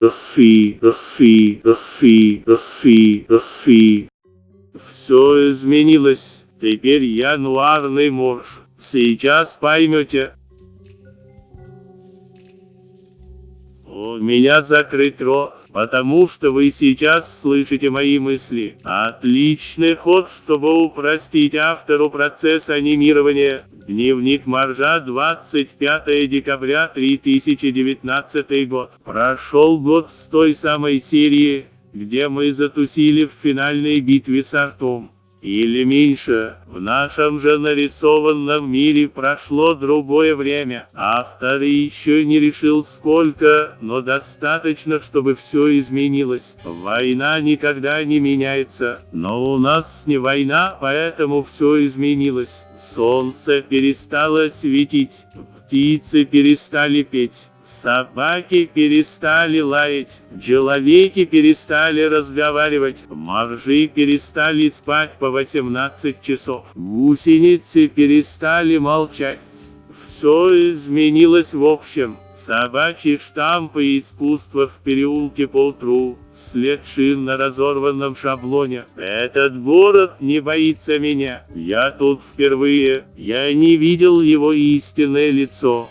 Фи, фи, фи, фи, фи. Все изменилось. Теперь я нуарный морж. Сейчас поймете. У меня закрыт рот, потому что вы сейчас слышите мои мысли. Отличный ход, чтобы упростить автору процесс анимирования. Дневник Маржа, 25 декабря 2019 год. Прошел год с той самой серии, где мы затусили в финальной битве с Артом. Или меньше, в нашем же нарисованном мире прошло другое время. Автор еще не решил сколько, но достаточно, чтобы все изменилось. Война никогда не меняется, но у нас не война, поэтому все изменилось. Солнце перестало светить, птицы перестали петь. Собаки перестали лаять, человеки перестали разговаривать, моржи перестали спать по 18 часов, гусеницы перестали молчать. Все изменилось в общем. Собачьи штампы и искусство в переулке поутру, след шин на разорванном шаблоне. Этот город не боится меня. Я тут впервые. Я не видел его истинное лицо.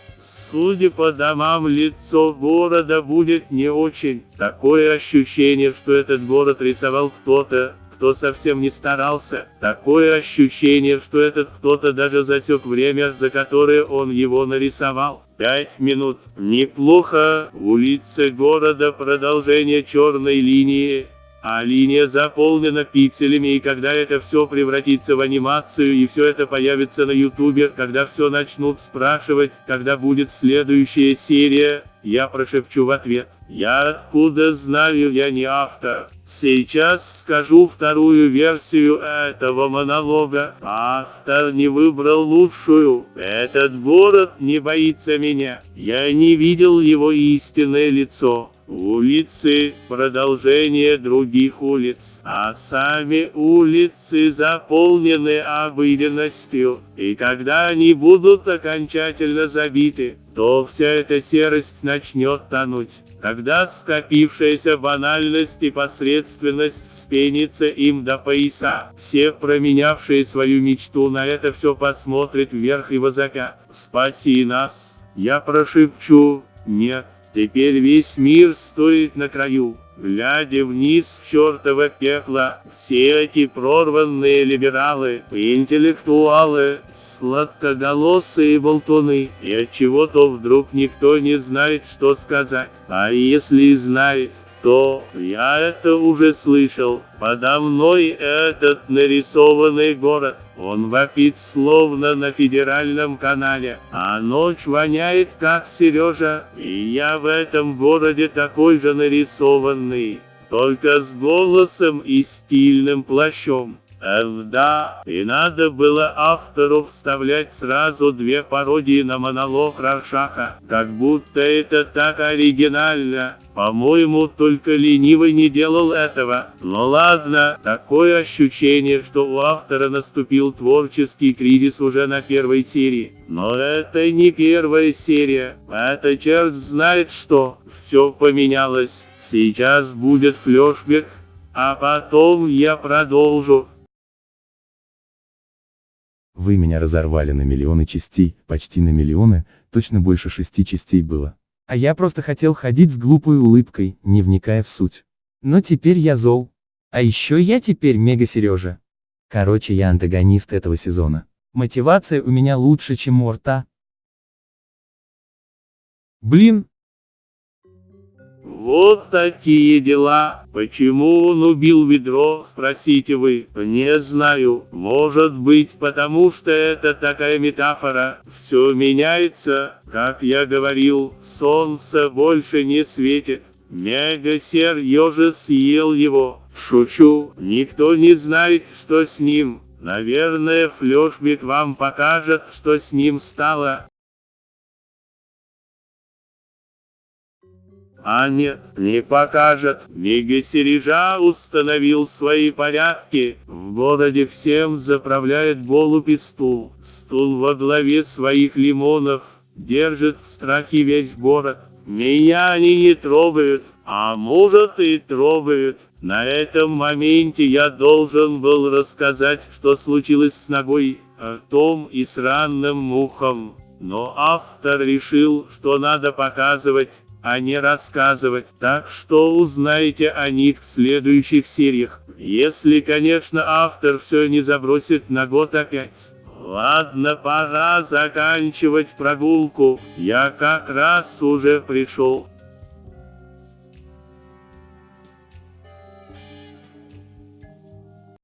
Судя по домам, лицо города будет не очень. Такое ощущение, что этот город рисовал кто-то, кто совсем не старался. Такое ощущение, что этот кто-то даже засек время, за которое он его нарисовал. Пять минут. Неплохо. Улица города продолжение черной линии а линия заполнена пикселями и когда это все превратится в анимацию и все это появится на ютубе, когда все начнут спрашивать, когда будет следующая серия, я прошепчу в ответ. Я откуда знаю, я не автор. Сейчас скажу вторую версию этого монолога. Автор не выбрал лучшую. Этот город не боится меня. Я не видел его истинное лицо. Улицы – продолжение других улиц, а сами улицы заполнены обыденностью, и когда они будут окончательно забиты, то вся эта серость начнет тонуть. Когда скопившаяся банальность и посредственность вспенится им до пояса, все променявшие свою мечту на это все посмотрят вверх и возопят. «Спаси нас!» Я прошепчу «Нет». Теперь весь мир стоит на краю, глядя вниз в чертово пекло. Все эти прорванные либералы, интеллектуалы, сладкоголосые болтуны, и от чего-то вдруг никто не знает, что сказать. А если и знает, то я это уже слышал. Подо мной этот нарисованный город. Он вопит словно на федеральном канале, а ночь воняет как Сережа, и я в этом городе такой же нарисованный, только с голосом и стильным плащом. Эх, да, и надо было автору вставлять сразу две пародии на монолог Раршаха, как будто это так оригинально. По-моему, только ленивый не делал этого. Но ладно, такое ощущение, что у автора наступил творческий кризис уже на первой серии. Но это не первая серия, это черт знает что. Все поменялось. Сейчас будет флешбек, а потом я продолжу. Вы меня разорвали на миллионы частей, почти на миллионы, точно больше шести частей было. А я просто хотел ходить с глупой улыбкой, не вникая в суть. Но теперь я зол. А еще я теперь мега Сережа. Короче, я антагонист этого сезона. Мотивация у меня лучше, чем у рта. Блин, вот такие дела. Почему он убил ведро, спросите вы. Не знаю. Может быть потому что это такая метафора. Все меняется. Как я говорил, солнце больше не светит. Мегасер ежа съел его. Шучу. Никто не знает, что с ним. Наверное, флешбик вам покажет, что с ним стало. А нет, не покажет. Мегасережа установил свои порядки. В городе всем заправляет голубь и стул. Стул во главе своих лимонов. Держит в страхе весь город. Меня они не трогают, а может и трогают. На этом моменте я должен был рассказать, что случилось с ногой, ртом и с ранным ухом. Но автор решил, что надо показывать, а не рассказывать, так что узнаете о них в следующих сериях, если, конечно, автор все не забросит на год опять. Ладно, пора заканчивать прогулку, я как раз уже пришел.